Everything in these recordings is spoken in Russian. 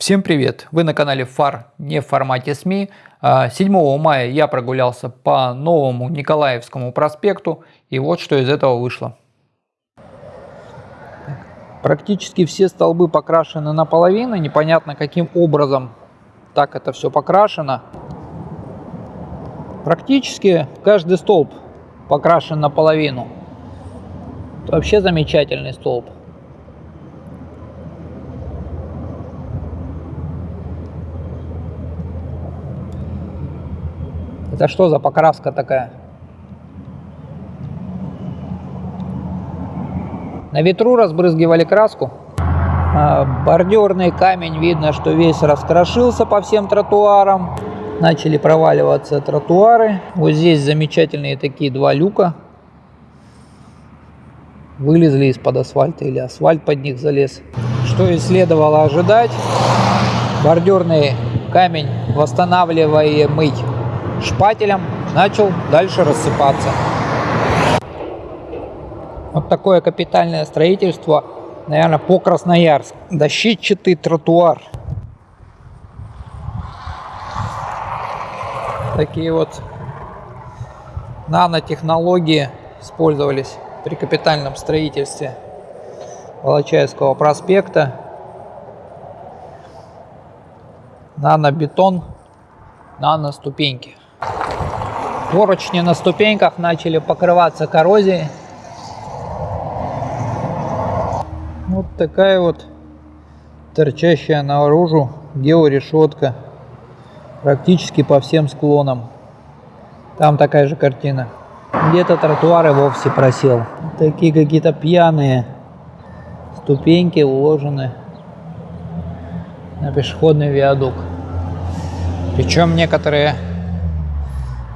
Всем привет! Вы на канале ФАР не в формате СМИ. 7 а, мая я прогулялся по новому Николаевскому проспекту и вот что из этого вышло. Практически все столбы покрашены наполовину, непонятно каким образом так это все покрашено. Практически каждый столб покрашен наполовину. Это вообще замечательный столб. Это что за покраска такая? На ветру разбрызгивали краску. А, бордюрный камень, видно, что весь раскрошился по всем тротуарам. Начали проваливаться тротуары. Вот здесь замечательные такие два люка. Вылезли из-под асфальта или асфальт под них залез. Что и следовало ожидать. Бордюрный камень восстанавливаемый шпателем начал дальше рассыпаться. Вот такое капитальное строительство, наверное, по Красноярск. Дощечатый тротуар. Такие вот нанотехнологии использовались при капитальном строительстве Волочаевского проспекта. Нанобетон, нано-ступеньки. Поручни на ступеньках начали покрываться коррозией. Вот такая вот торчащая наружу георешетка практически по всем склонам. Там такая же картина. Где-то тротуары вовсе просел. Такие какие-то пьяные ступеньки уложены на пешеходный виадук. Причем некоторые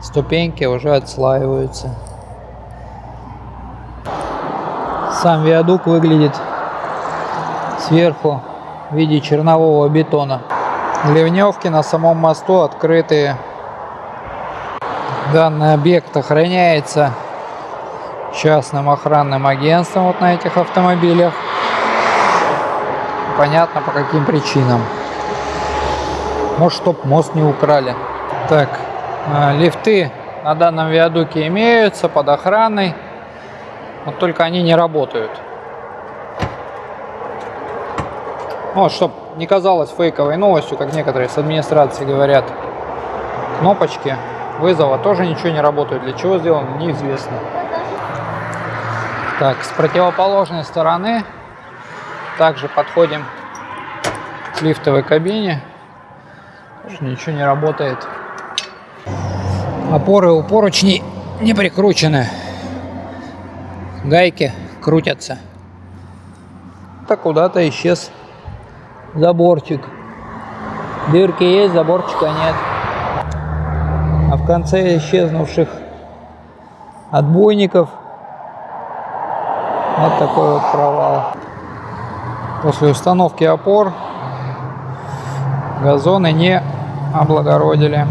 ступеньки уже отслаиваются. Сам виадук выглядит сверху в виде чернового бетона. Ливневки на самом мосту открытые. Данный объект охраняется частным охранным агентством вот на этих автомобилях. Понятно по каким причинам. Может, чтоб мост не украли. Так, лифты на данном виадуке имеются под охраной, вот только они не работают. Вот, чтобы не казалось фейковой новостью, как некоторые с администрации говорят, кнопочки вызова тоже ничего не работают. Для чего сделано, неизвестно. Так, с противоположной стороны также подходим к лифтовой кабине. Тоже ничего не работает. Опоры у поручней не прикручены. Гайки крутятся. Так куда-то исчез заборчик. Дырки есть, заборчика нет. А в конце исчезнувших отбойников вот такой вот провал. После установки опор газоны не облагородили.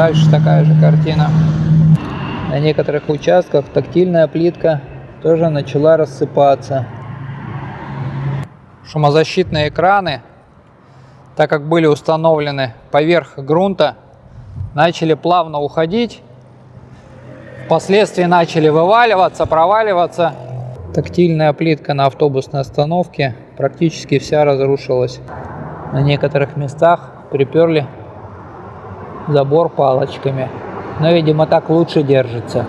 Дальше такая же картина. На некоторых участках тактильная плитка тоже начала рассыпаться. Шумозащитные экраны, так как были установлены поверх грунта, начали плавно уходить. Впоследствии начали вываливаться, проваливаться. Тактильная плитка на автобусной остановке практически вся разрушилась. На некоторых местах приперли забор палочками. Но, видимо, так лучше держится.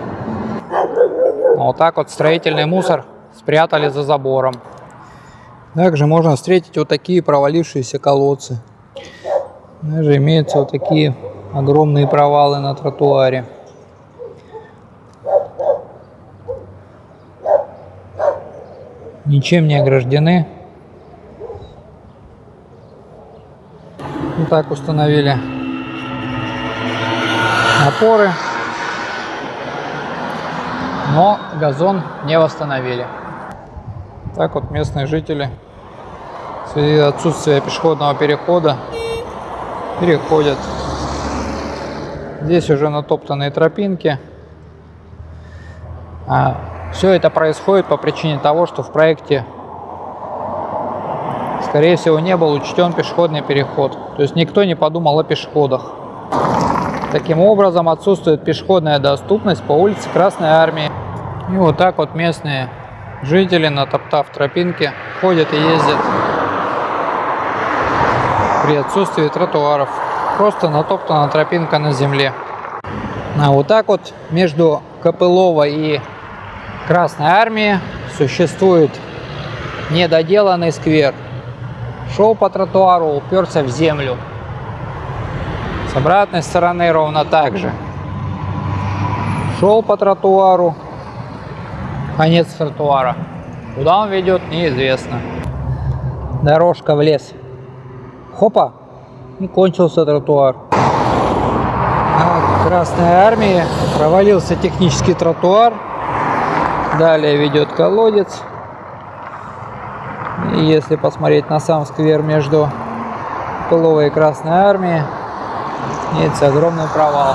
Вот так вот строительный мусор спрятали за забором. Также можно встретить вот такие провалившиеся колодцы. Даже имеются вот такие огромные провалы на тротуаре. Ничем не ограждены. Вот так установили опоры, но газон не восстановили. Так вот местные жители в связи с отсутствием пешеходного перехода переходят. Здесь уже натоптанные тропинки. А все это происходит по причине того, что в проекте скорее всего, не был учтен пешеходный переход. То есть никто не подумал о пешеходах. Таким образом, отсутствует пешеходная доступность по улице Красной Армии. И вот так вот местные жители, натоптав тропинки, ходят и ездят при отсутствии тротуаров. Просто натоптана тропинка на земле. А вот так вот между Копылова и Красной Армией существует недоделанный сквер. Шел по тротуару, уперся в землю. С обратной стороны ровно так же. Шел по тротуару. Конец тротуара. Куда он ведет, неизвестно. Дорожка в лес. Хопа, и кончился тротуар. А Красной Армии провалился технический тротуар. Далее ведет колодец. И если посмотреть на сам сквер между Пыловой и Красной Армией, есть огромный провал.